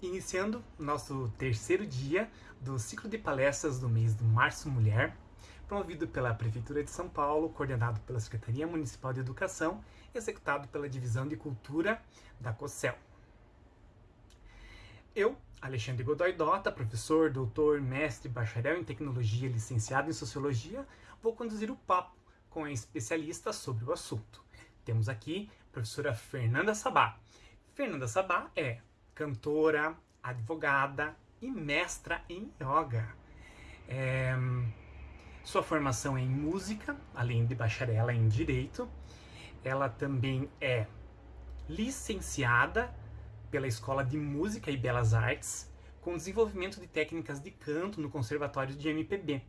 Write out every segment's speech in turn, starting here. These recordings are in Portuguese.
Iniciando nosso terceiro dia do ciclo de palestras do mês de Março Mulher, promovido pela Prefeitura de São Paulo, coordenado pela Secretaria Municipal de Educação, executado pela Divisão de Cultura da COCEL. Eu, Alexandre Godoy Dota, professor, doutor, mestre, bacharel em tecnologia, licenciado em sociologia, vou conduzir o papo com a especialista sobre o assunto. Temos aqui a professora Fernanda Sabá. Fernanda Sabá é cantora, advogada e mestra em yoga. É, sua formação é em música, além de bacharela em direito. Ela também é licenciada pela Escola de Música e Belas Artes, com desenvolvimento de técnicas de canto no Conservatório de MPB.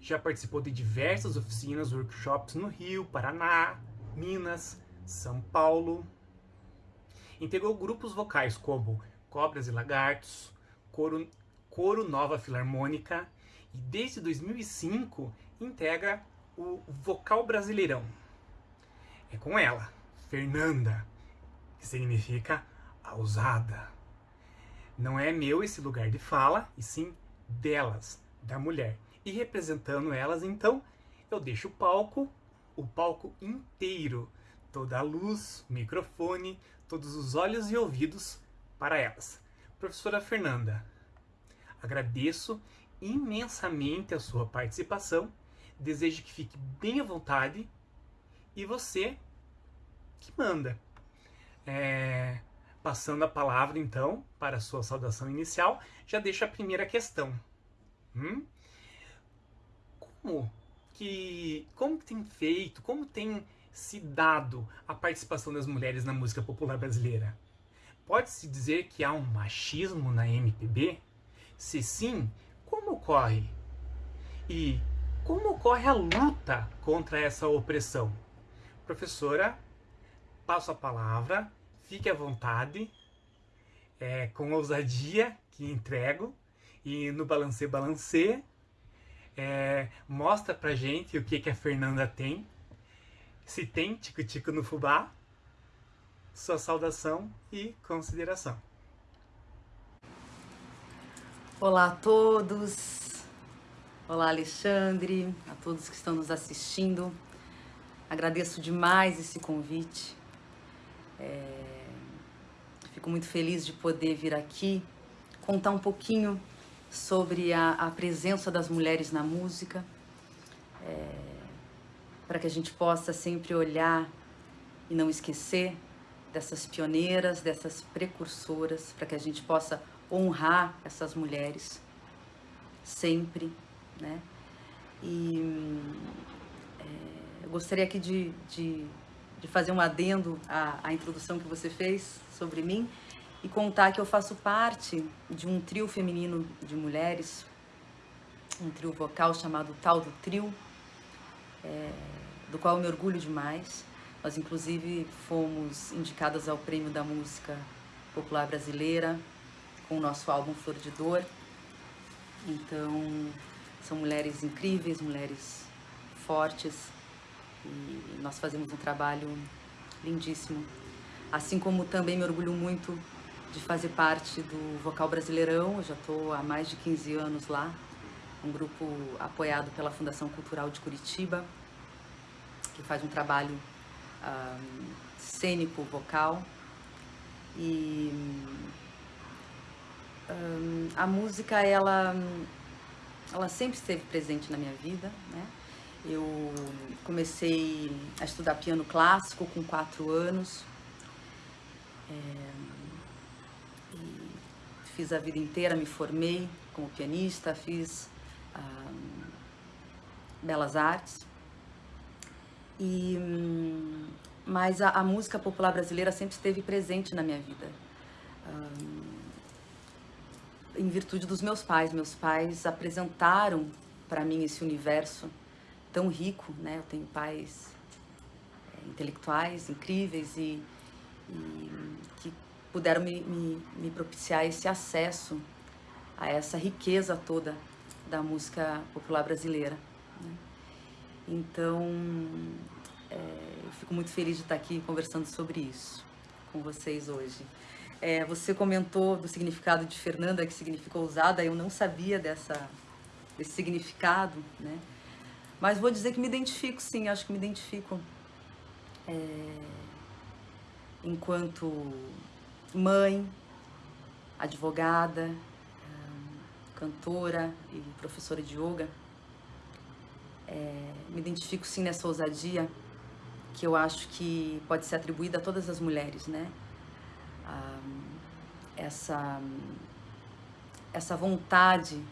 Já participou de diversas oficinas, workshops no Rio, Paraná, Minas, São Paulo, Integrou grupos vocais como Cobras e Lagartos, Coro, Coro Nova Filarmônica e desde 2005 integra o Vocal Brasileirão. É com ela, Fernanda, que significa a ousada. Não é meu esse lugar de fala, e sim delas, da mulher. E representando elas, então, eu deixo o palco, o palco inteiro, toda a luz, microfone, todos os olhos e ouvidos para elas. Professora Fernanda, agradeço imensamente a sua participação, desejo que fique bem à vontade e você que manda. É, passando a palavra então para a sua saudação inicial, já deixo a primeira questão. Hum? Como que como tem feito, como tem se dado a participação das mulheres na música popular brasileira? Pode-se dizer que há um machismo na MPB? Se sim, como ocorre? E como ocorre a luta contra essa opressão? Professora, passo a palavra, fique à vontade, é, com ousadia que entrego, e no Balancê Balancê, é, mostra pra gente o que, que a Fernanda tem se tem tico-tico no fubá, sua saudação e consideração. Olá a todos, olá Alexandre, a todos que estão nos assistindo. Agradeço demais esse convite. É... Fico muito feliz de poder vir aqui contar um pouquinho sobre a, a presença das mulheres na música. É para que a gente possa sempre olhar e não esquecer dessas pioneiras, dessas precursoras, para que a gente possa honrar essas mulheres sempre, né? E é, eu gostaria aqui de, de, de, fazer um adendo à, à introdução que você fez sobre mim e contar que eu faço parte de um trio feminino de mulheres, um trio vocal chamado Tal do Trio, é, do qual eu me orgulho demais. Nós, inclusive, fomos indicadas ao Prêmio da Música Popular Brasileira com o nosso álbum Flor de Dor. Então, são mulheres incríveis, mulheres fortes e nós fazemos um trabalho lindíssimo. Assim como também me orgulho muito de fazer parte do Vocal Brasileirão, eu já estou há mais de 15 anos lá, um grupo apoiado pela Fundação Cultural de Curitiba, que faz um trabalho um, cênico, vocal. E um, a música, ela, ela sempre esteve presente na minha vida, né? Eu comecei a estudar piano clássico com quatro anos. É, fiz a vida inteira, me formei como pianista, fiz belas artes. E, hum, mas a, a, música popular brasileira sempre esteve presente na minha vida. Em virtude dos meus pais. Meus pais apresentaram para mim esse universo tão rico, né? Eu tenho pais é, intelectuais incríveis e, e que puderam me, me, me propiciar esse acesso a essa riqueza toda da música popular brasileira. Né? Então, é, eu fico muito feliz de estar aqui conversando sobre isso com vocês hoje. É, você comentou do significado de Fernanda, que significou usada, eu não sabia dessa, desse significado, né? Mas vou dizer que me identifico, sim, acho que me identifico é, enquanto mãe, advogada, cantora e professora de yoga. É, me identifico sim nessa ousadia que eu acho que pode ser atribuída a todas as mulheres, né? Ah, essa, essa vontade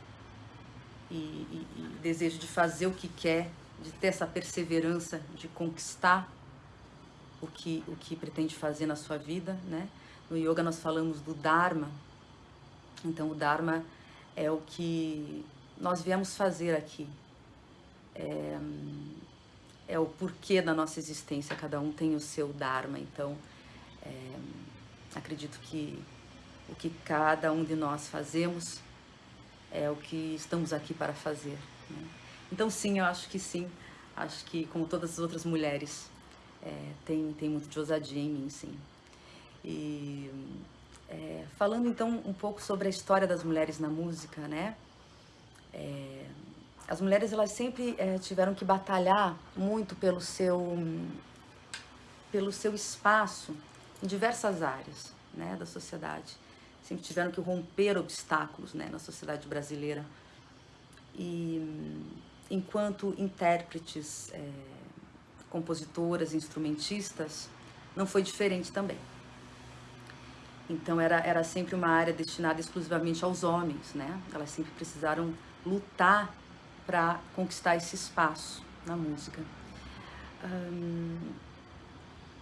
e, e, e desejo de fazer o que quer, de ter essa perseverança, de conquistar o que, o que pretende fazer na sua vida, né? No yoga nós falamos do Dharma. Então o Dharma é o que nós viemos fazer aqui. É, é o porquê da nossa existência, cada um tem o seu Dharma. Então, é, acredito que o que cada um de nós fazemos é o que estamos aqui para fazer. Né? Então, sim, eu acho que sim. Acho que, como todas as outras mulheres, é, tem, tem muito de ousadia em mim, sim. E é, falando então um pouco sobre a história das mulheres na música, né? É, as mulheres elas sempre é, tiveram que batalhar muito pelo seu pelo seu espaço em diversas áreas, né, da sociedade. Sempre tiveram que romper obstáculos, né, na sociedade brasileira. E enquanto intérpretes, é, compositoras, instrumentistas, não foi diferente também. Então era, era sempre uma área destinada exclusivamente aos homens, né? Elas sempre precisaram lutar para conquistar esse espaço na música.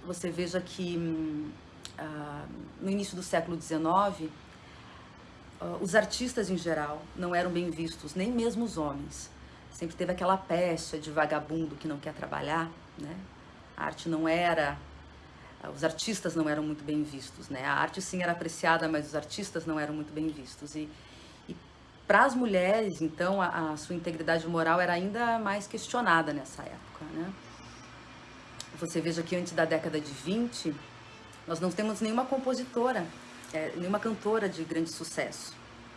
você veja que uh, no início do século XIX, ah, os artistas em geral não eram bem vistos, nem mesmo os homens. Sempre teve aquela pecha de vagabundo que não quer trabalhar, né? A arte não era os artistas não eram muito bem vistos, né? A arte sim era apreciada, mas os artistas não eram muito bem vistos. E, e para as mulheres, então, a, a, sua integridade moral era ainda mais questionada nessa época, né? Você veja que antes da década de 20, nós não temos nenhuma compositora, é, nenhuma cantora de grande sucesso,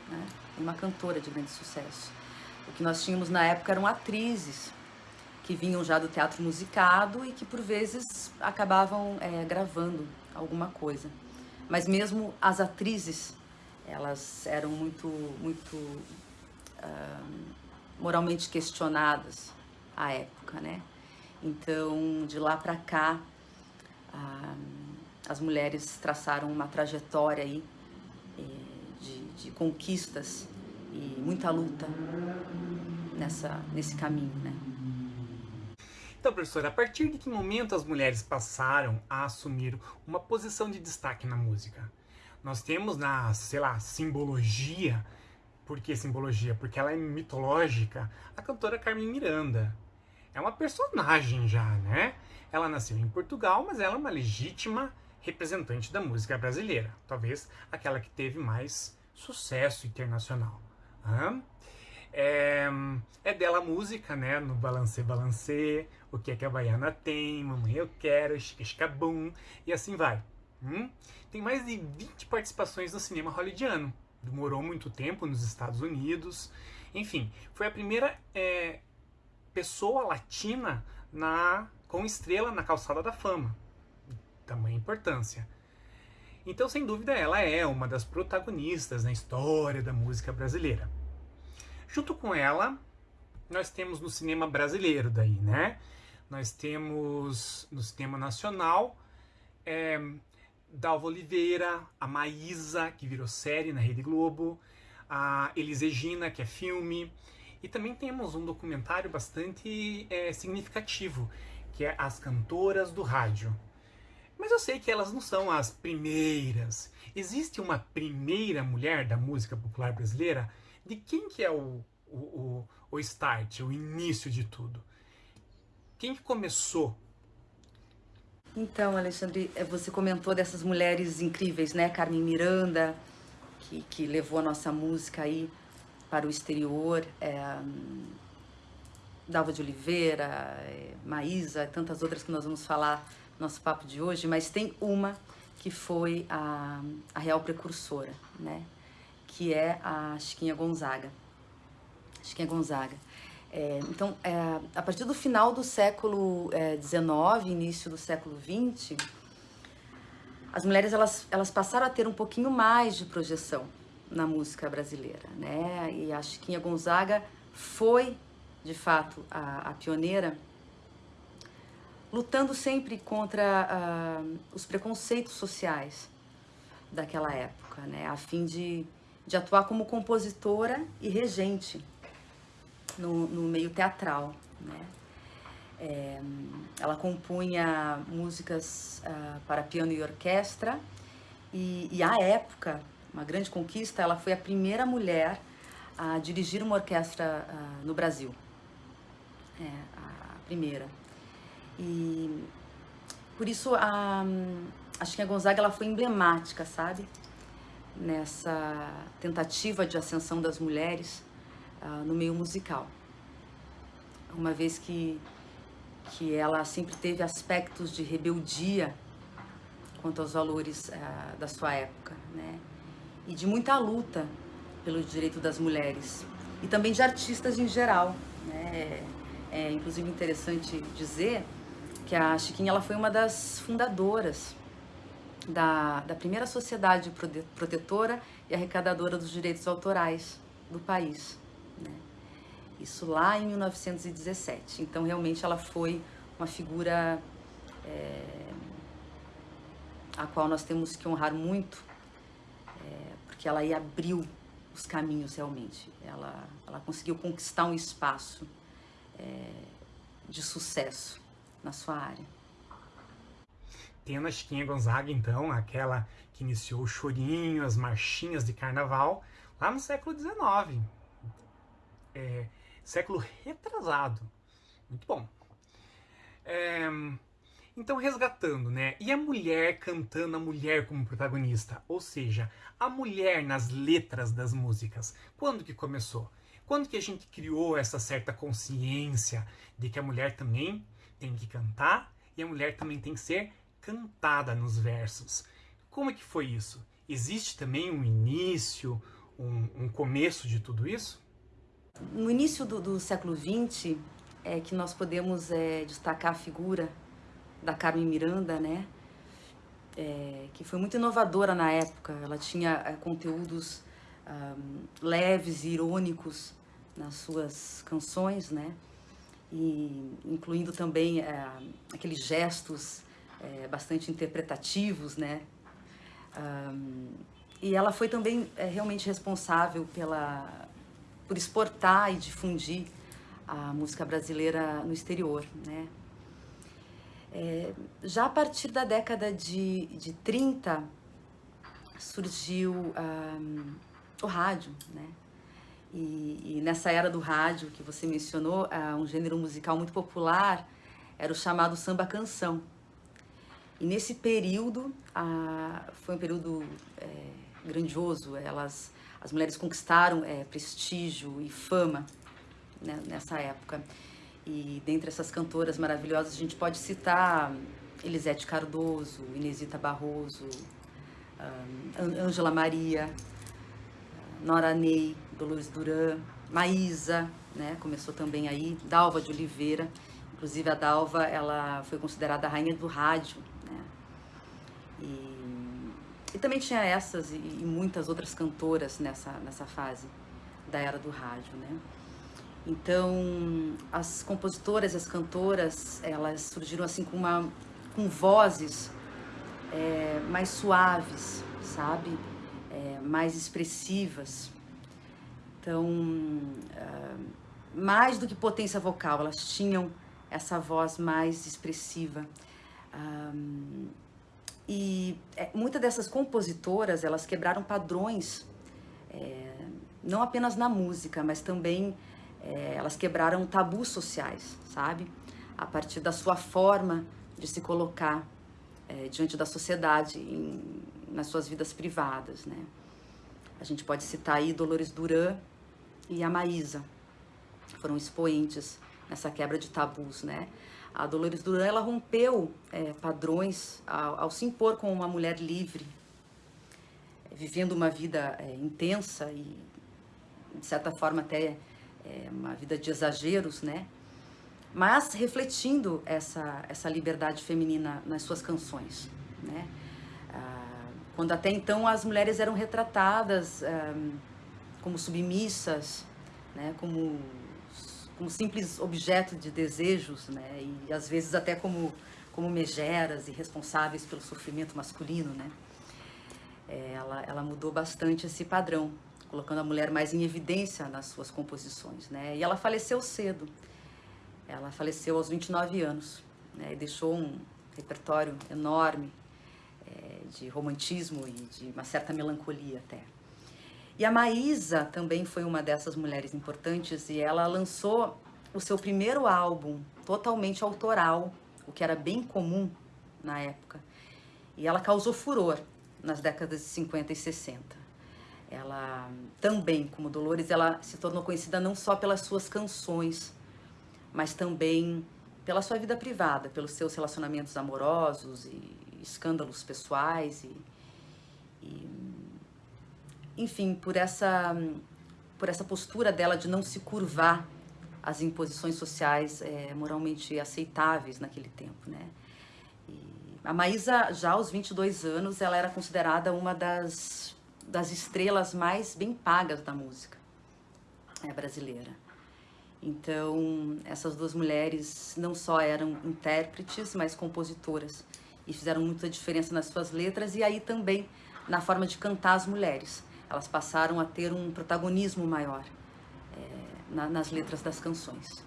né? Nenhuma cantora de grande sucesso. O que nós tínhamos na época eram atrizes, que vinham já do teatro musicado e que por vezes acabavam é, gravando alguma coisa. Mas mesmo as atrizes, elas eram muito, muito uh, moralmente questionadas à época, né? Então, de lá para cá, uh, as mulheres traçaram uma trajetória aí eh, de, de conquistas e muita luta nessa, nesse caminho, né? Então, professora, a partir de que momento as mulheres passaram a assumir uma posição de destaque na música? Nós temos na, sei lá, simbologia, por que simbologia? Porque ela é mitológica, a cantora Carmen Miranda. É uma personagem já, né? Ela nasceu em Portugal, mas ela é uma legítima representante da música brasileira. Talvez aquela que teve mais sucesso internacional. É, é dela a música, né? No Balancê Balancê, O que é que a Baiana tem, Mamãe Eu Quero, Boom, e assim vai. Hum? Tem mais de 20 participações no cinema hollywoodiano. Demorou muito tempo nos Estados Unidos. Enfim, foi a primeira é, pessoa latina na, com estrela na calçada da fama. Tamanha importância. Então, sem dúvida, ela é uma das protagonistas na história da música brasileira. Junto com ela, nós temos no cinema brasileiro daí, né? Nós temos no cinema nacional é, Dalva Oliveira, a Maísa, que virou série na Rede Globo, a Elis Regina, que é filme, e também temos um documentário bastante é, significativo, que é As Cantoras do Rádio. Mas eu sei que elas não são as primeiras. Existe uma primeira mulher da música popular brasileira de quem que é o, o, o, o start, o início de tudo? Quem que começou? Então, Alexandre, é, você comentou dessas mulheres incríveis, né? Carmen Miranda, que, que levou a nossa música aí para o exterior, é, Dalva de Oliveira, é, Maísa, tantas outras que nós vamos falar no nosso papo de hoje, mas tem uma que foi a, a real precursora, né? Que é a Chiquinha Gonzaga. Chiquinha Gonzaga. É, então, é, a partir do final do século XIX, é, início do século XX, as mulheres elas, elas passaram a ter um pouquinho mais de projeção na música brasileira, né? E a Chiquinha Gonzaga foi, de fato, a, a pioneira, lutando sempre contra uh, os preconceitos sociais daquela época, né? A fim de, de atuar como compositora e regente no, no meio teatral, né? É, ela compunha músicas uh, para piano e orquestra e, e, à época, uma grande conquista, ela foi a primeira mulher a dirigir uma orquestra uh, no Brasil. É, a primeira. E por isso a, a Gonzaga ela foi emblemática, sabe? Nessa tentativa de ascensão das mulheres uh, no meio musical. Uma vez que, que ela sempre teve aspectos de rebeldia quanto aos valores uh, da sua época, né? E de muita luta pelo direito das mulheres e também de artistas em geral, né? É, é inclusive interessante dizer que a Chiquinha ela foi uma das fundadoras da, da primeira sociedade protetora e arrecadadora dos direitos autorais do país. Né? Isso lá em 1917. Então, realmente, ela foi uma figura é, a qual nós temos que honrar muito, é, porque ela aí abriu os caminhos realmente. Ela, ela conseguiu conquistar um espaço é, de sucesso na sua área. Tendo a Chiquinha Gonzaga, então, aquela que iniciou o chorinho, as marchinhas de carnaval, lá no século XIX, é, século retrasado. Muito bom. É, então, resgatando, né? E a mulher cantando a mulher como protagonista? Ou seja, a mulher nas letras das músicas. Quando que começou? Quando que a gente criou essa certa consciência de que a mulher também tem que cantar e a mulher também tem que ser cantada nos versos? Como é que foi isso? Existe também um início, um, um começo de tudo isso? No início do, do século XX é que nós podemos é, destacar a figura da Carmen Miranda, né? É, que foi muito inovadora na época. Ela tinha é, conteúdos um, leves e irônicos nas suas canções, né? E incluindo também é, aqueles gestos é, bastante interpretativos, né? Um, e ela foi também é, realmente responsável pela por exportar e difundir a música brasileira no exterior, né? É, já a partir da década de, de 30, surgiu um, o rádio, né? E, e, nessa era do rádio que você mencionou, uh, um gênero musical muito popular era o chamado samba canção. E nesse período, uh, foi um período é, grandioso, elas as mulheres conquistaram é, prestígio e fama né, nessa época. E dentre essas cantoras maravilhosas, a gente pode citar Elisete Cardoso, Inesita Barroso, Ângela um, Maria, Nora Ney, Dolores Duran, Maísa, né, começou também aí, Dalva de Oliveira. Inclusive a Dalva, ela foi considerada a rainha do rádio, né? E e também tinha essas e, e muitas outras cantoras nessa, nessa fase da era do rádio, né? Então, as compositoras, as cantoras, elas surgiram assim com uma com vozes é, mais suaves, sabe? É, mais expressivas. Então, uh, mais do que potência vocal, elas tinham essa voz mais expressiva. E é, muitas dessas compositoras, elas quebraram padrões, é, não apenas na música, mas também é, elas quebraram tabus sociais, sabe? A partir da sua forma de se colocar é, diante da sociedade, em, nas suas vidas privadas, né? A gente pode citar aí Dolores Duran e a Maísa, foram expoentes nessa quebra de tabus, né? A Dolores Duran ela rompeu é, padrões ao, ao, se impor como uma mulher livre, vivendo uma vida é, intensa e, de certa forma, até é, uma vida de exageros, né? Mas refletindo essa, essa liberdade feminina nas suas canções, né? Ah, quando até então as mulheres eram retratadas ah, como submissas, né? Como como simples objeto de desejos, né? E às vezes até como como megeras e responsáveis pelo sofrimento masculino, né? É, ela, ela mudou bastante esse padrão, colocando a mulher mais em evidência nas suas composições, né? E ela faleceu cedo. Ela faleceu aos 29 anos, né? E deixou um repertório enorme é, de romantismo e de uma certa melancolia até. E a Maísa também foi uma dessas mulheres importantes e ela lançou o seu primeiro álbum totalmente autoral, o que era bem comum na época. E ela causou furor nas décadas de 50 e 60. Ela também, como Dolores, ela se tornou conhecida não só pelas suas canções, mas também pela sua vida privada, pelos seus relacionamentos amorosos e escândalos pessoais e, e enfim, por essa, por essa postura dela de não se curvar às imposições sociais é, moralmente aceitáveis naquele tempo, né? E a Maísa, já aos 22 anos, ela era considerada uma das, das estrelas mais bem pagas da música é, brasileira. Então, essas duas mulheres não só eram intérpretes, mas compositoras e fizeram muita diferença nas suas letras e aí também na forma de cantar as mulheres elas passaram a ter um protagonismo maior é, na, nas letras das canções.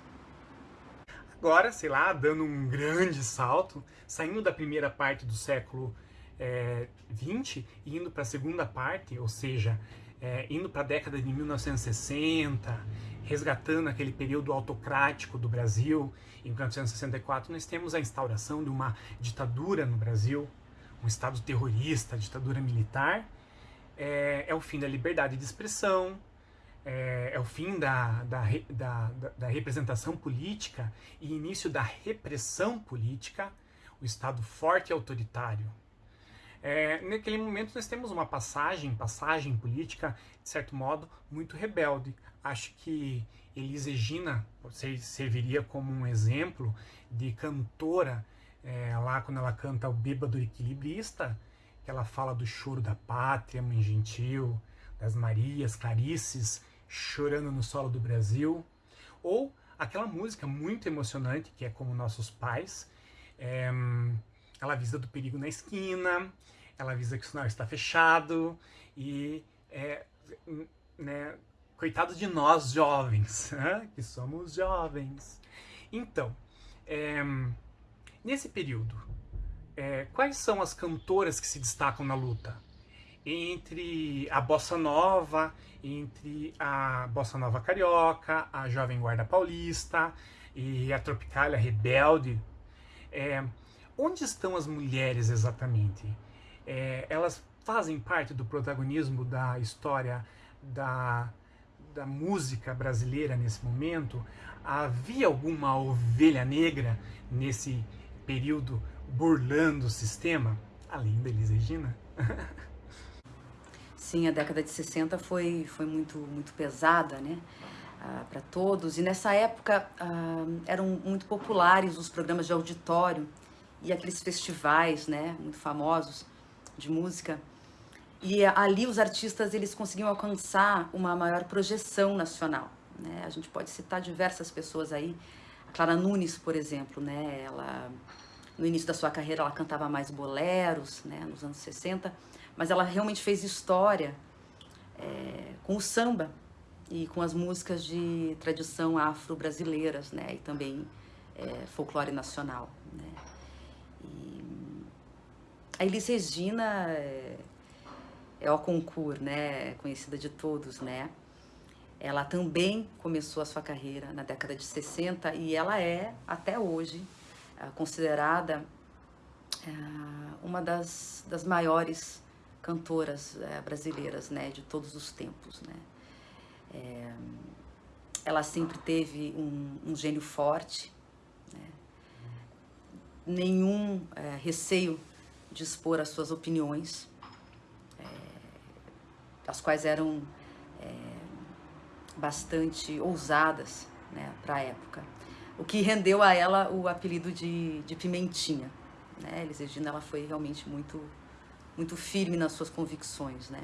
Agora, sei lá, dando um grande salto, saindo da primeira parte do século é, e indo para a segunda parte, ou seja, é, indo para a década de 1960, resgatando aquele período autocrático do Brasil, em 1964 nós temos a instauração de uma ditadura no Brasil, um estado terrorista, ditadura militar, é, é o fim da liberdade de expressão, é, é o fim da, da, da, da, representação política e início da repressão política, o Estado forte e autoritário. É, naquele momento nós temos uma passagem, passagem política, de certo modo, muito rebelde. Acho que Elis Regina serviria como um exemplo de cantora, é, lá quando ela canta o Bêbado Equilibrista, que ela fala do choro da pátria, mãe gentil, das Marias, Clarices, chorando no solo do Brasil, ou aquela música muito emocionante que é como nossos pais, é, ela avisa do perigo na esquina, ela avisa que o sinal está fechado e é, né, coitado de nós jovens, né, que somos jovens. Então, é, nesse período é, quais são as cantoras que se destacam na luta? Entre a bossa nova, entre a bossa nova carioca, a jovem guarda paulista e a tropicália rebelde. É, onde estão as mulheres exatamente? É, elas fazem parte do protagonismo da história da, da música brasileira nesse momento? Havia alguma ovelha negra nesse período burlando o sistema, além da Elis Regina. Sim, a década de 60 foi, foi muito, muito pesada, né? Ah, para todos. E nessa época ah, eram muito populares os programas de auditório e aqueles festivais, né? Muito famosos de música. E ali os artistas eles conseguiam alcançar uma maior projeção nacional. Né? A gente pode citar diversas pessoas aí. A Clara Nunes, por exemplo, né? Ela no início da sua carreira ela cantava mais boleros, né, nos anos 60, mas ela realmente fez história é, com o samba e com as músicas de tradição afro-brasileiras, né, e também é, folclore nacional, né. E a Elis Regina é, é o concurso, né, conhecida de todos, né. Ela também começou a sua carreira na década de 60 e ela é, até hoje, considerada é, uma das, das maiores cantoras é, brasileiras, né, de todos os tempos, né. É, ela sempre teve um, um gênio forte, né? nenhum é, receio de expor as suas opiniões, é, as quais eram bastante ousadas né, para a época. O que rendeu a ela o apelido de, de Pimentinha. Né? Elis Regina ela foi realmente muito, muito firme nas suas convicções. Né?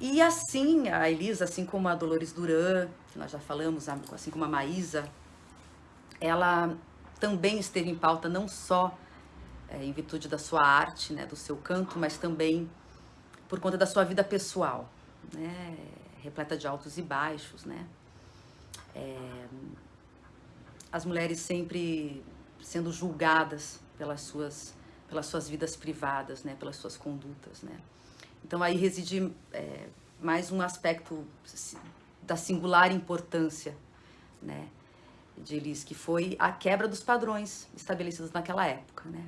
E assim, a Elisa, assim como a Dolores Duran, que nós já falamos, assim como a Maísa, ela também esteve em pauta não só é, em virtude da sua arte, né, do seu canto, mas também por conta da sua vida pessoal, né, repleta de altos e baixos, né. É, as mulheres sempre sendo julgadas pelas suas, pelas suas vidas privadas, né, pelas suas condutas, né. Então aí reside é, mais um aspecto da singular importância, né, de Elis, que foi a quebra dos padrões estabelecidos naquela época, né.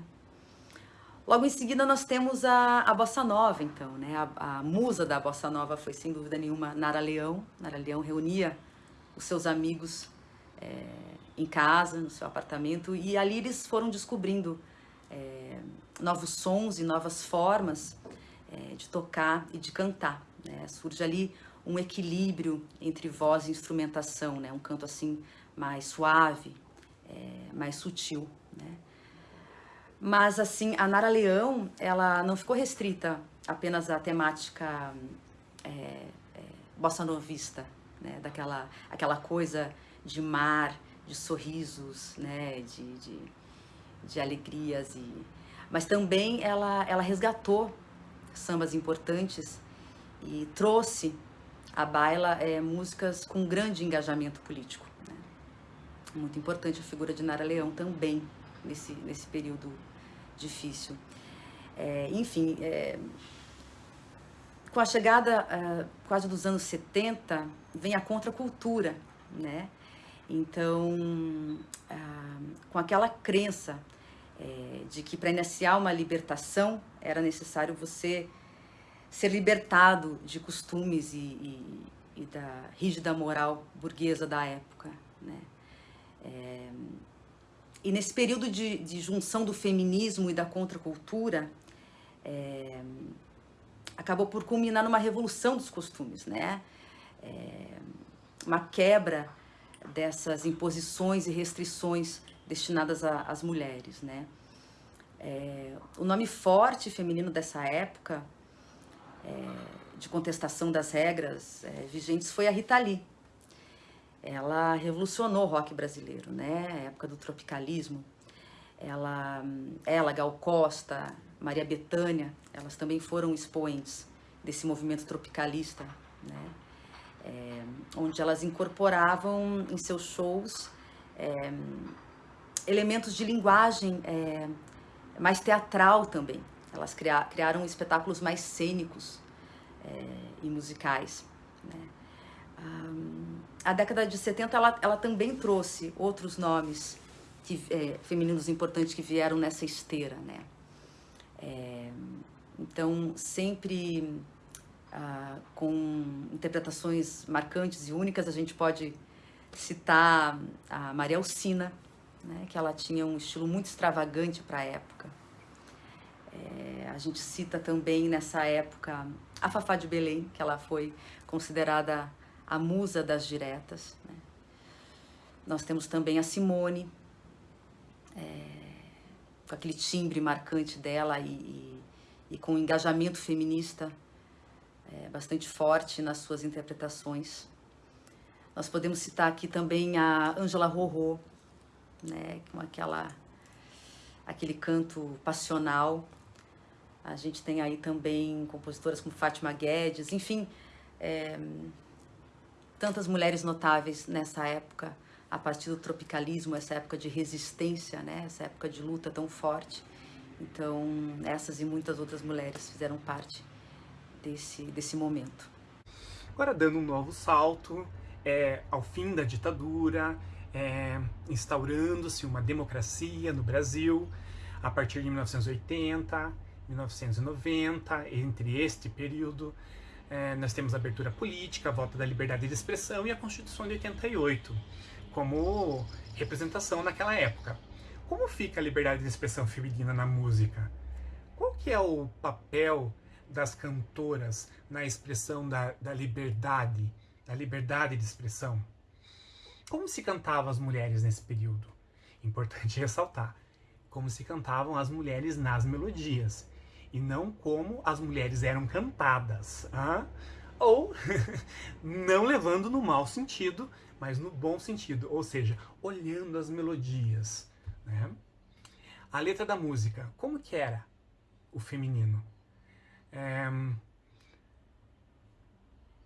Logo em seguida nós temos a, a Bossa Nova, então, né? A, a, musa da Bossa Nova foi sem dúvida nenhuma Nara Leão. Nara Leão reunia os seus amigos é, em casa, no seu apartamento, e ali eles foram descobrindo é, novos sons e novas formas é, de tocar e de cantar. Né? Surge ali um equilíbrio entre voz e instrumentação, né? Um canto assim mais suave, é, mais sutil, né? Mas, assim, a Nara Leão, ela não ficou restrita apenas à temática é, é, bossa novista, né? Daquela aquela coisa de mar, de sorrisos, né? De, de, de alegrias e... Mas também ela, ela resgatou sambas importantes e trouxe à baila é, músicas com grande engajamento político. Né? Muito importante a figura de Nara Leão também nesse, nesse período difícil. É, enfim, é, com a chegada é, quase dos anos 70, vem a contracultura, né? Então, ah, com aquela crença é, de que para iniciar uma libertação era necessário você ser libertado de costumes e, e, e da rígida moral burguesa da época, né? É, e nesse período de, de junção do feminismo e da contracultura, é, acabou por culminar numa revolução dos costumes, né? É, uma quebra dessas imposições e restrições destinadas às mulheres, né? É, o nome forte feminino dessa época é, de contestação das regras é, vigentes foi a Rita Lee, ela revolucionou o rock brasileiro, né? A época do tropicalismo. Ela, ela, Gal Costa, Maria Bethânia, elas também foram expoentes desse movimento tropicalista, né? É, onde elas incorporavam em seus shows é, elementos de linguagem é, mais teatral também. Elas cria, criaram espetáculos mais cênicos é, e musicais. Né? Um, a década de 70 ela, ela também trouxe outros nomes que, é, femininos importantes que vieram nessa esteira, né? É, então, sempre ah, com interpretações marcantes e únicas, a gente pode citar a Maria Alcina, né, que ela tinha um estilo muito extravagante para a época. É, a gente cita também nessa época a Fafá de Belém, que ela foi considerada a musa das diretas. Né? Nós temos também a Simone, é, com aquele timbre marcante dela e, e, e com engajamento feminista é, bastante forte nas suas interpretações. Nós podemos citar aqui também a Angela Rorô, né, com aquela, aquele canto passional. A gente tem aí também compositoras como Fátima Guedes, enfim, é, tantas mulheres notáveis nessa época, a partir do tropicalismo, essa época de resistência, né? essa época de luta tão forte. Então, essas e muitas outras mulheres fizeram parte desse, desse momento. Agora, dando um novo salto é, ao fim da ditadura, é, instaurando-se uma democracia no Brasil, a partir de 1980, 1990, entre este período, é, nós temos a abertura política, a volta da liberdade de expressão e a Constituição de 88 como representação naquela época. Como fica a liberdade de expressão feminina na música? Qual que é o papel das cantoras na expressão da, da liberdade, da liberdade de expressão? Como se cantavam as mulheres nesse período? Importante ressaltar, como se cantavam as mulheres nas melodias e não como as mulheres eram cantadas. Hein? Ou não levando no mau sentido, mas no bom sentido, ou seja, olhando as melodias. Né? A letra da música, como que era o feminino? É...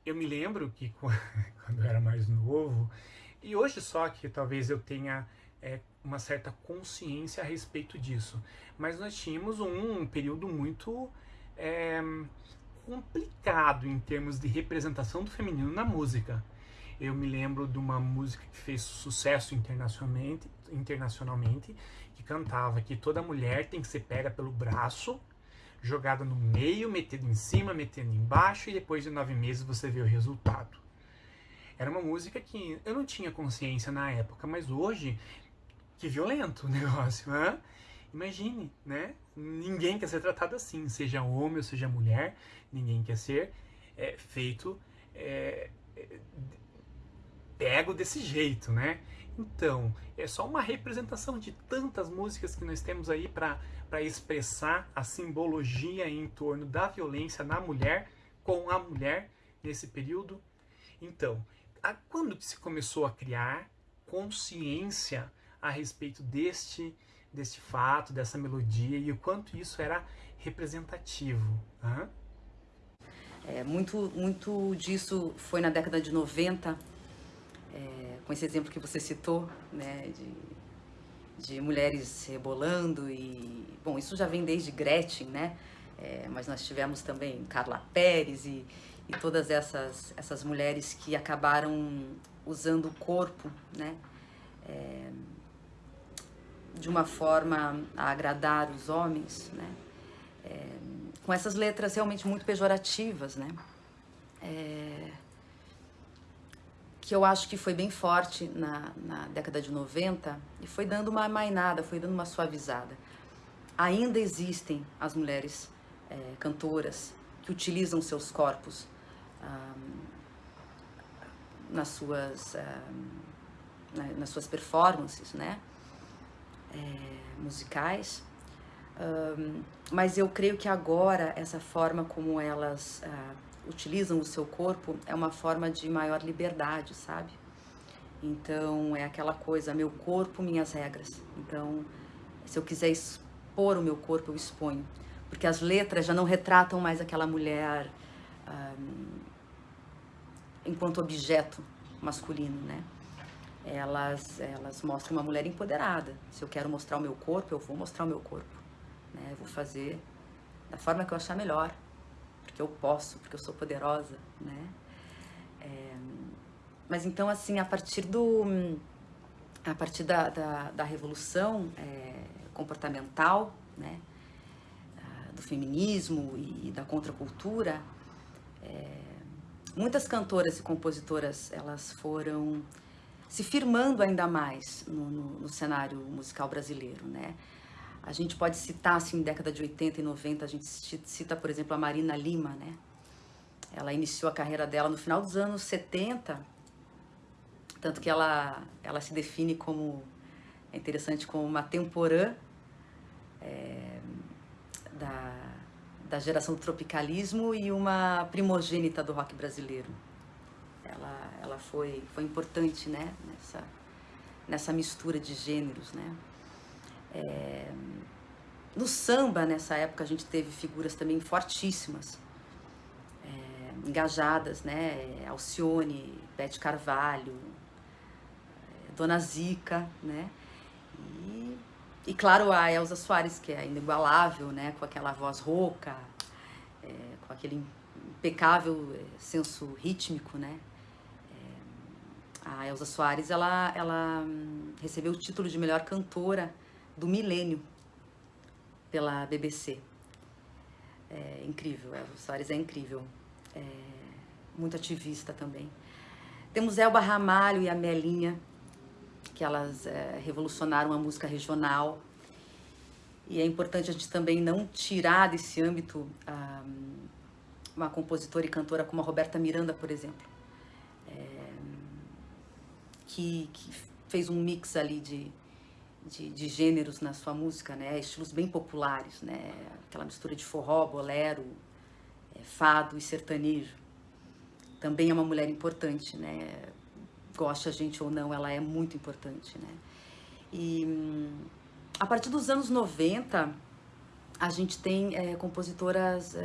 Eu me lembro que quando eu era mais novo, e hoje só que talvez eu tenha é, uma certa consciência a respeito disso, mas nós tínhamos um período muito é, complicado em termos de representação do feminino na música. Eu me lembro de uma música que fez sucesso internacionalmente, internacionalmente que cantava que toda mulher tem que ser pega pelo braço, jogada no meio, metida em cima, metendo embaixo, e depois de nove meses você vê o resultado. Era uma música que eu não tinha consciência na época, mas hoje, que violento o negócio, né? Imagine, né? Ninguém quer ser tratado assim, seja homem ou seja mulher, ninguém quer ser é, feito é, pego desse jeito, né? Então, é só uma representação de tantas músicas que nós temos aí para expressar a simbologia em torno da violência na mulher, com a mulher nesse período. Então, a, quando que se começou a criar consciência a respeito deste, deste fato, dessa melodia e o quanto isso era representativo? Hã? É, muito, muito disso foi na década de 90, é, com esse exemplo que você citou, né, de, de mulheres rebolando e, bom, isso já vem desde Gretchen, né, é, mas nós tivemos também Carla Pérez e, e todas essas, essas mulheres que acabaram usando o corpo, né, é, de uma forma a agradar os homens, né, é, com essas letras realmente muito pejorativas, né, é, que eu acho que foi bem forte na, na década de 90 e foi dando uma mainada, foi dando uma suavizada. Ainda existem as mulheres é, cantoras que utilizam seus corpos nas suas nas suas performances, né, é, musicais. Um, mas eu creio que agora essa forma como elas uh, utilizam o seu corpo é uma forma de maior liberdade, sabe? Então é aquela coisa, meu corpo, minhas regras. Então, se eu quiser expor o meu corpo, eu exponho. Porque as letras já não retratam mais aquela mulher enquanto objeto masculino, né? Elas, elas mostram uma mulher empoderada. Se eu quero mostrar o meu corpo, eu vou mostrar o meu corpo. Né? Eu vou fazer da forma que eu achar melhor porque eu posso, porque eu sou poderosa, né? É, mas então, assim, a partir do... A partir da, da, da revolução é, comportamental, né? Do feminismo e da contracultura, é, muitas cantoras e compositoras, elas foram se firmando ainda mais no, no, no cenário musical brasileiro, né? A gente pode citar, assim, década de 80 e 90, a gente cita, por exemplo, a Marina Lima, né? Ela iniciou a carreira dela no final dos anos 70, tanto que ela, ela se define como, é interessante, como uma temporã é, da, da geração do tropicalismo e uma primogênita do rock brasileiro. Ela, ela foi, foi importante, né, nessa, nessa mistura de gêneros, né. É, no samba, nessa época, a gente teve figuras também fortíssimas, é, engajadas, né? Alcione, Bete Carvalho, é, Dona Zica, né? E, e, claro, a Elza Soares, que é inigualável, né? Com aquela voz rouca, é, com aquele impecável é, senso rítmico, né? É, a Elza Soares, ela, ela hum, recebeu o título de melhor cantora do milênio pela BBC. É incrível, Elza Soares é incrível. É muito ativista também. Temos Elba Ramalho e a Melinha, que elas é, revolucionaram a música regional. E é importante a gente também não tirar desse âmbito ah, uma compositora e cantora como a Roberta Miranda, por exemplo, é, que, que, fez um mix ali de, de, de, gêneros na sua música, né? estilos bem populares, né? aquela mistura de forró, bolero, é, fado e sertanejo. Também é uma mulher importante, né? goste a gente ou não, ela é muito importante. Né? E a partir dos anos 90, a gente tem é, compositoras é,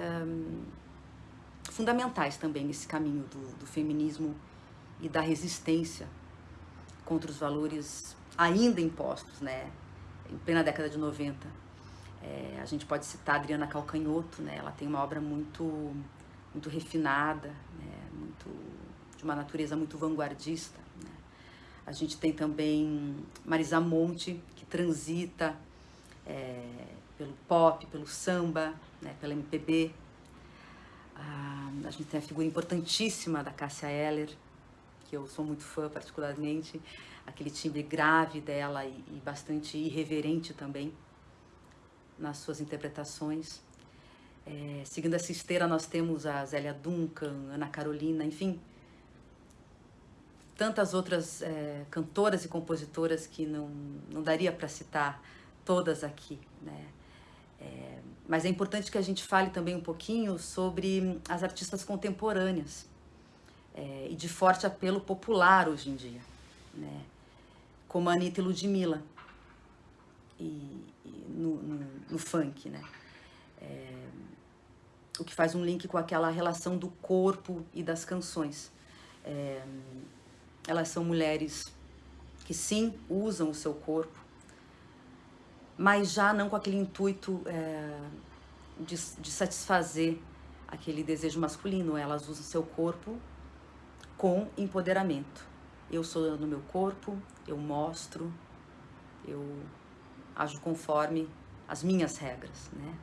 fundamentais também nesse caminho do, do feminismo e da resistência contra os valores ainda impostos, né? Em plena década de 90. É, a gente pode citar Adriana Calcanhoto, né? Ela tem uma obra muito, muito refinada, né? muito, de uma natureza muito vanguardista. Né? A gente tem também Marisa Monte, que transita é, pelo pop, pelo samba, né? pela MPB. Ah, a gente tem a figura importantíssima da Cássia Eller, que eu sou muito fã particularmente, aquele timbre grave dela e, e bastante irreverente também nas suas interpretações. É, seguindo essa esteira, nós temos a Zélia Duncan, Ana Carolina, enfim, tantas outras é, cantoras e compositoras que não, não daria para citar todas aqui, né? É, mas é importante que a gente fale também um pouquinho sobre as artistas contemporâneas é, e de forte apelo popular hoje em dia, né? como a Anitta e Ludmilla e, e no, no, no, funk, né? É, o que faz um link com aquela relação do corpo e das canções. É, elas são mulheres que sim usam o seu corpo, mas já não com aquele intuito é, de, de satisfazer aquele desejo masculino. Elas usam seu corpo com empoderamento. Eu sou no meu corpo, eu mostro, eu ajo conforme as minhas regras, né?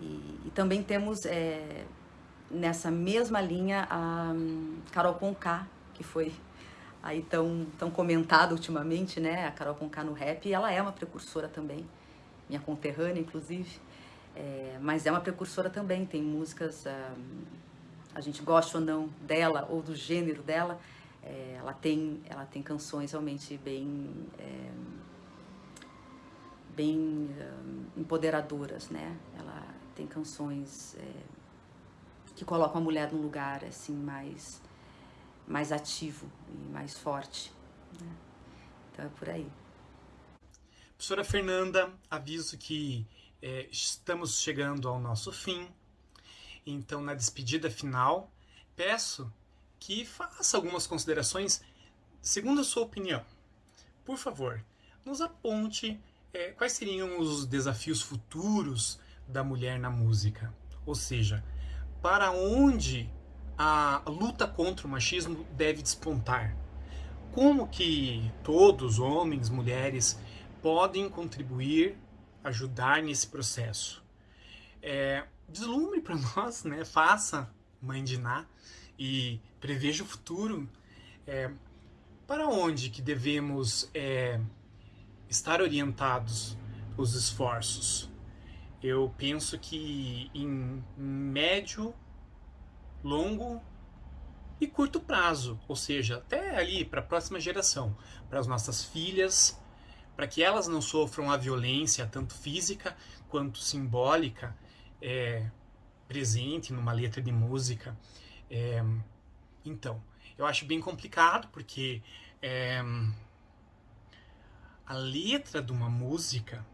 E, e também temos é, nessa mesma linha a um, Carol Conká, que foi aí tão, tão comentada ultimamente, né? A Carol Conká no rap, e ela é uma precursora também, minha conterrânea, inclusive. É, mas é uma precursora também, tem músicas, um, a gente gosta ou não dela, ou do gênero dela, é, ela, tem, ela tem canções realmente bem, é, bem um, empoderadoras, né? Ela tem canções é, que colocam a mulher num lugar, assim, mais mais ativo e mais forte. Né? Então é por aí. Professora Fernanda, aviso que é, estamos chegando ao nosso fim. Então, na despedida final, peço que faça algumas considerações segundo a sua opinião. Por favor, nos aponte é, quais seriam os desafios futuros da mulher na música. Ou seja, para onde a luta contra o machismo deve despontar. Como que todos, homens, mulheres, podem contribuir, ajudar nesse processo? É, deslumbre para nós, né? faça Mãe de Ná e preveja o futuro. É, para onde que devemos é, estar orientados os esforços? Eu penso que em médio longo e curto prazo, ou seja, até ali para a próxima geração, para as nossas filhas, para que elas não sofram a violência, tanto física quanto simbólica, é, presente numa letra de música. É, então, eu acho bem complicado porque é, a letra de uma música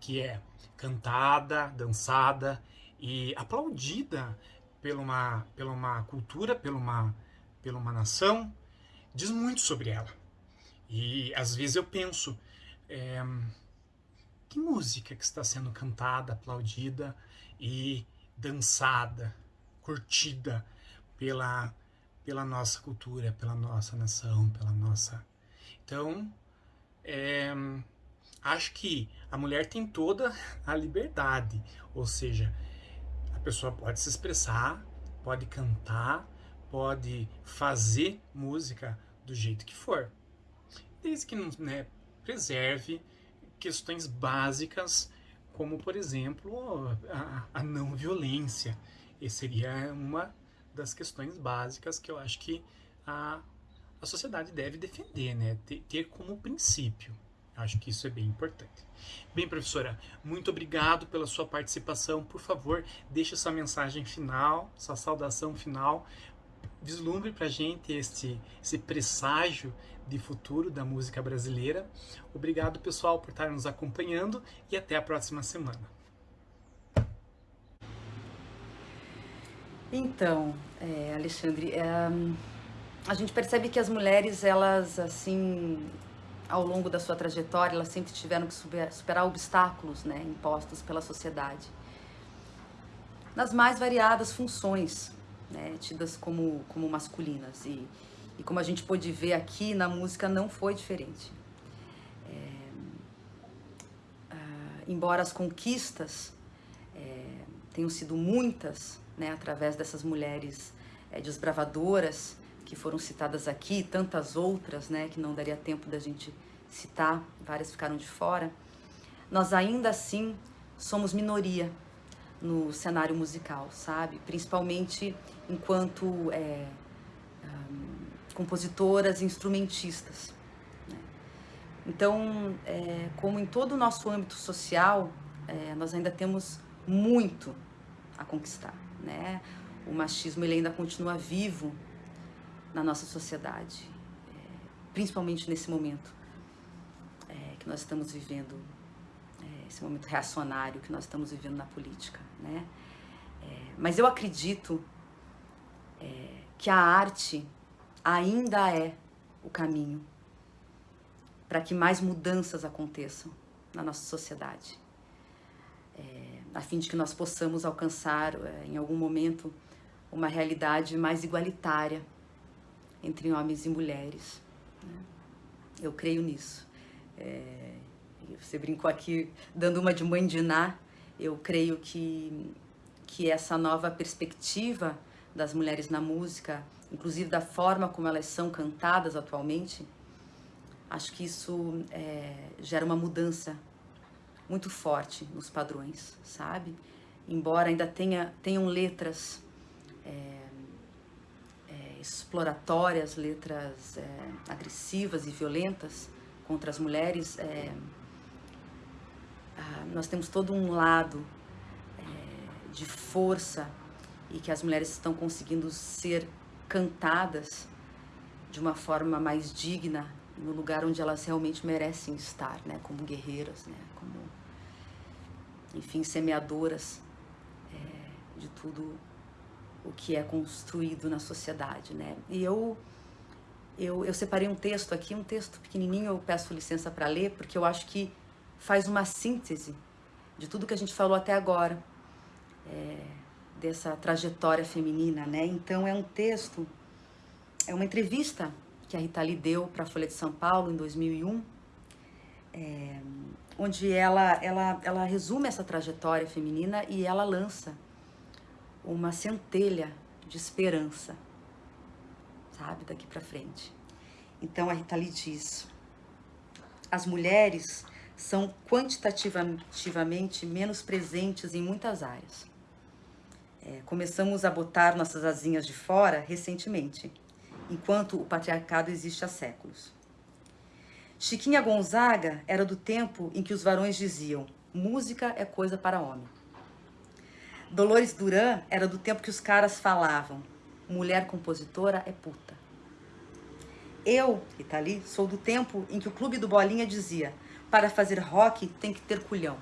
que é cantada, dançada e aplaudida pela uma, pela uma cultura, pela uma, pela uma nação, diz muito sobre ela. E às vezes eu penso, é, que música que está sendo cantada, aplaudida e dançada, curtida pela, pela nossa cultura, pela nossa nação, pela nossa... Então, é, acho que a mulher tem toda a liberdade, ou seja, pessoa pode se expressar, pode cantar, pode fazer música do jeito que for. desde que né, preserve questões básicas, como, por exemplo, a, a não violência. Essa seria uma das questões básicas que eu acho que a, a sociedade deve defender, né? ter, ter como princípio. Acho que isso é bem importante. Bem, professora, muito obrigado pela sua participação. Por favor, deixe sua mensagem final, sua saudação final. Vislumbre para a gente este, esse presságio de futuro da música brasileira. Obrigado, pessoal, por estar nos acompanhando e até a próxima semana. Então, é, Alexandre, é, a gente percebe que as mulheres, elas, assim, ao longo da sua trajetória, elas sempre tiveram que superar, obstáculos né, impostos pela sociedade. Nas mais variadas funções, né, tidas como, como masculinas. E, e como a gente pôde ver aqui, na música não foi diferente. É, ah, embora as conquistas é, tenham sido muitas, né, através dessas mulheres é, desbravadoras, que foram citadas aqui, tantas outras, né, que não daria tempo da gente citar, várias ficaram de fora, nós ainda assim somos minoria no cenário musical, sabe? Principalmente enquanto é, um, compositoras, instrumentistas. Né? Então, é, como em todo o nosso âmbito social, é, nós ainda temos muito a conquistar, né? O machismo ele ainda continua vivo na nossa sociedade, é, principalmente nesse momento é, que nós estamos vivendo, é, esse momento reacionário que nós estamos vivendo na política, né? Mas eu acredito é, que a arte ainda é o caminho para que mais mudanças aconteçam na nossa sociedade, é, a fim de que nós possamos alcançar, em algum momento, uma realidade mais igualitária entre homens e mulheres. Né? Eu creio nisso. É, você brincou aqui dando uma de mãe de Ná, eu creio que, que essa nova perspectiva das mulheres na música, inclusive da forma como elas são cantadas atualmente, acho que isso é, gera uma mudança muito forte nos padrões, sabe? Embora ainda tenha, tenham letras é, exploratórias, letras é, agressivas e violentas contra as mulheres, é, nós temos todo um lado é, de força e que as mulheres estão conseguindo ser cantadas de uma forma mais digna no lugar onde elas realmente merecem estar, né, como guerreiras, né, como, enfim, semeadoras é, de tudo o que é construído na sociedade, né? E eu, eu, eu separei um texto aqui, um texto pequenininho, eu peço licença para ler, porque eu acho que faz uma síntese de tudo que a gente falou até agora, é, dessa trajetória feminina, né? Então é um texto, é uma entrevista que a Rita Lee deu para a Folha de São Paulo em 2001, é, onde ela, ela, ela resume essa trajetória feminina e ela lança uma centelha de esperança, sabe, daqui para frente. Então a Rita Lee diz: as mulheres são quantitativamente menos presentes em muitas áreas. É, começamos a botar nossas asinhas de fora recentemente, enquanto o patriarcado existe há séculos. Chiquinha Gonzaga era do tempo em que os varões diziam: música é coisa para homem. Dolores Duran era do tempo que os caras falavam: mulher compositora é puta. Eu, Itali, sou do tempo em que o clube do Bolinha dizia: para fazer rock tem que ter culhão.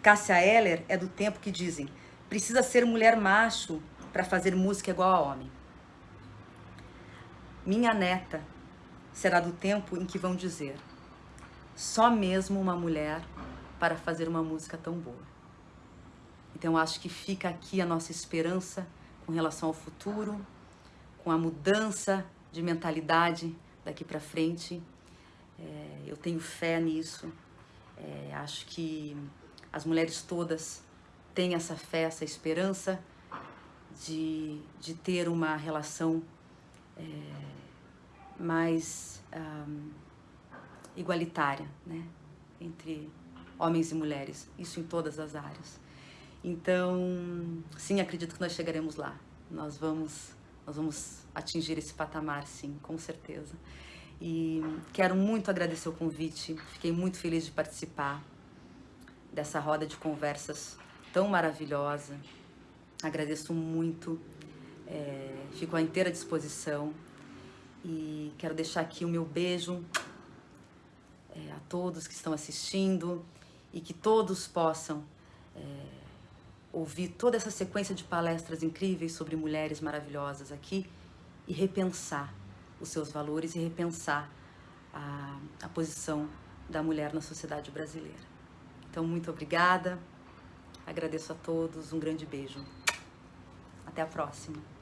Cássia Eller é do tempo que dizem: precisa ser mulher macho para fazer música igual a homem. Minha neta será do tempo em que vão dizer: só mesmo uma mulher para fazer uma música tão boa. Então acho que fica aqui a nossa esperança com relação ao futuro, com a mudança de mentalidade daqui para frente. É, eu tenho fé nisso. É, acho que as mulheres todas têm essa fé, essa esperança de, de ter uma relação é, mais um, igualitária, né? Entre homens e mulheres, isso em todas as áreas. Então, sim, acredito que nós chegaremos lá. Nós vamos, nós vamos atingir esse patamar, sim, com certeza. E quero muito agradecer o convite, fiquei muito feliz de participar dessa roda de conversas tão maravilhosa. Agradeço muito, é, fico à inteira disposição e quero deixar aqui o meu beijo é, a todos que estão assistindo e que todos possam é, ouvir toda essa sequência de palestras incríveis sobre mulheres maravilhosas aqui e repensar os seus valores e repensar a, a posição da mulher na sociedade brasileira. Então, muito obrigada, agradeço a todos, um grande beijo. Até a próxima.